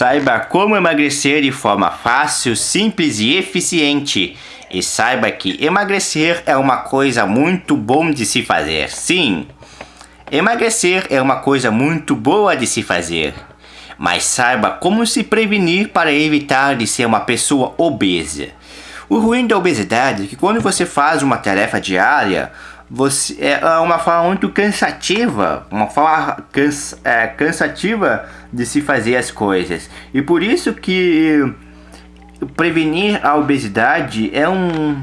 Saiba como emagrecer de forma fácil, simples e eficiente. E saiba que emagrecer é uma coisa muito bom de se fazer. Sim, emagrecer é uma coisa muito boa de se fazer. Mas saiba como se prevenir para evitar de ser uma pessoa obesa. O ruim da obesidade é que quando você faz uma tarefa diária, você é uma forma muito cansativa, uma forma cans, é, cansativa de se fazer as coisas. E por isso que prevenir a obesidade é um,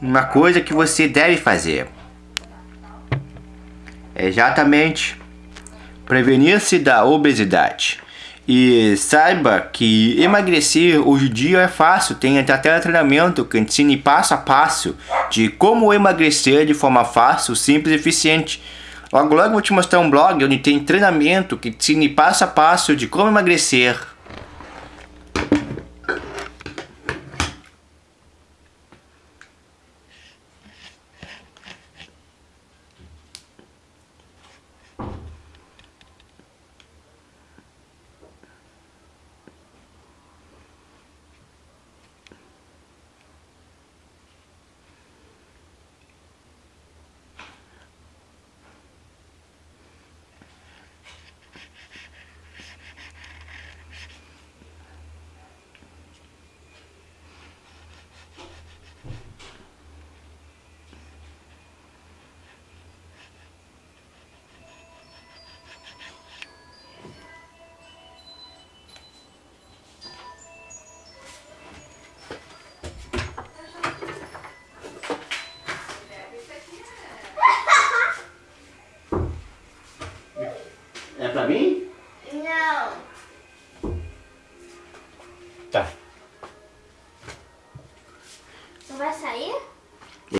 uma coisa que você deve fazer. Exatamente. Prevenir-se da obesidade. E saiba que emagrecer hoje em dia é fácil, tem até treinamento que ensine passo a passo de como emagrecer de forma fácil, simples e eficiente. Logo logo vou te mostrar um blog onde tem treinamento que ensine passo a passo de como emagrecer. É pra mim?